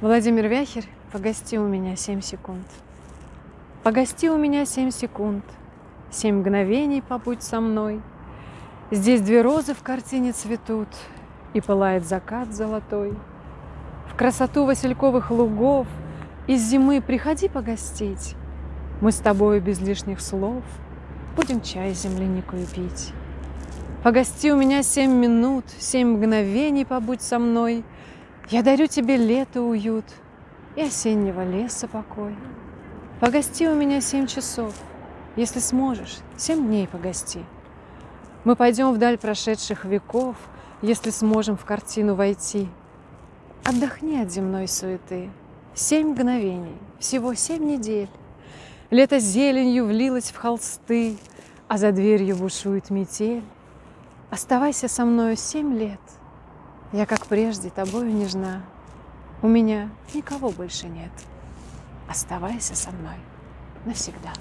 Владимир Вяхерь, погости у меня семь секунд. Погости у меня семь секунд, Семь мгновений побудь со мной. Здесь две розы в картине цветут, И пылает закат золотой. В красоту васильковых лугов Из зимы приходи погостить. Мы с тобою без лишних слов Будем чай с земляникой пить. Погости у меня семь минут, Семь мгновений побудь со мной. Я дарю тебе лето уют И осеннего леса покой. Погости у меня семь часов, Если сможешь, семь дней погости. Мы пойдем вдаль прошедших веков, Если сможем в картину войти. Отдохни от земной суеты. Семь мгновений, всего семь недель. Лето зеленью влилось в холсты, А за дверью бушует метель. Оставайся со мною семь лет. Я, как прежде, тобою нежна. У меня никого больше нет. Оставайся со мной навсегда.